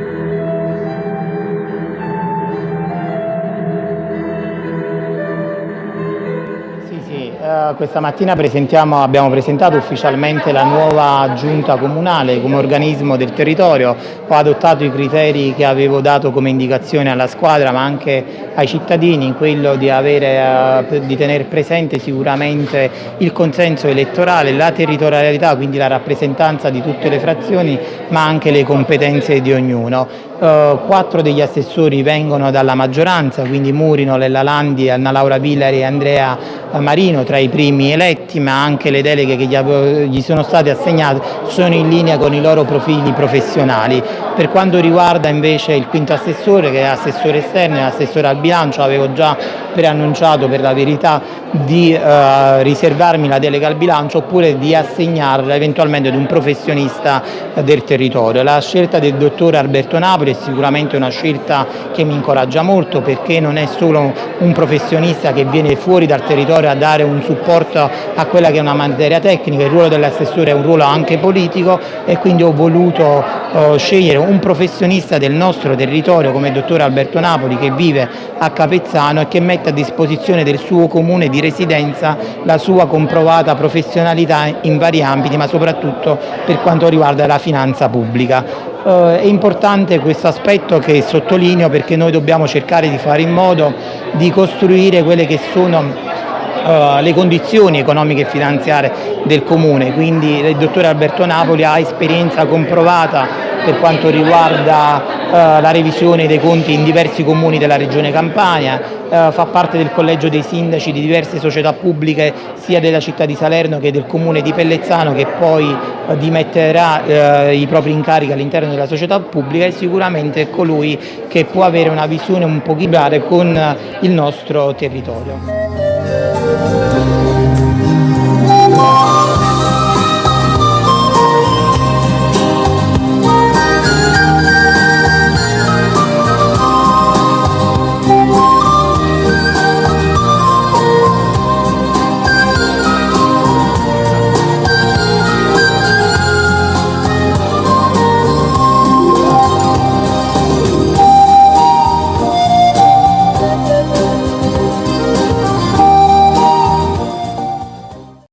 Eh, questa mattina abbiamo presentato ufficialmente la nuova giunta comunale come organismo del territorio, ho adottato i criteri che avevo dato come indicazione alla squadra ma anche ai cittadini, quello di, avere, uh, di tenere presente sicuramente il consenso elettorale, la territorialità, quindi la rappresentanza di tutte le frazioni ma anche le competenze di ognuno. Uh, quattro degli assessori vengono dalla maggioranza, quindi Murino, Lella Landi, Anna Laura Villari e Andrea Marino tra i primi eletti, ma anche le deleghe che gli sono state assegnate sono in linea con i loro profili professionali. Per quanto riguarda invece il quinto assessore, che è assessore esterno e assessore al bilancio, avevo già preannunciato per la verità di eh, riservarmi la delega al bilancio oppure di assegnarla eventualmente ad un professionista del territorio. La scelta del dottore Alberto Napoli è sicuramente una scelta che mi incoraggia molto perché non è solo un professionista che viene fuori dal territorio a dare un supporto a quella che è una materia tecnica, il ruolo dell'assessore è un ruolo anche politico e quindi ho voluto eh, scegliere un professionista del nostro territorio come il dottor Alberto Napoli che vive a Capezzano e che mette a disposizione del suo comune di residenza la sua comprovata professionalità in vari ambiti ma soprattutto per quanto riguarda la finanza pubblica. Eh, è importante questo aspetto che sottolineo perché noi dobbiamo cercare di fare in modo di costruire quelle che sono Uh, le condizioni economiche e finanziarie del Comune, quindi il dottore Alberto Napoli ha esperienza comprovata per quanto riguarda eh, la revisione dei conti in diversi comuni della regione Campania, eh, fa parte del collegio dei sindaci di diverse società pubbliche sia della città di Salerno che del comune di Pellezzano che poi eh, dimetterà eh, i propri incarichi all'interno della società pubblica e sicuramente è colui che può avere una visione un po' con il nostro territorio.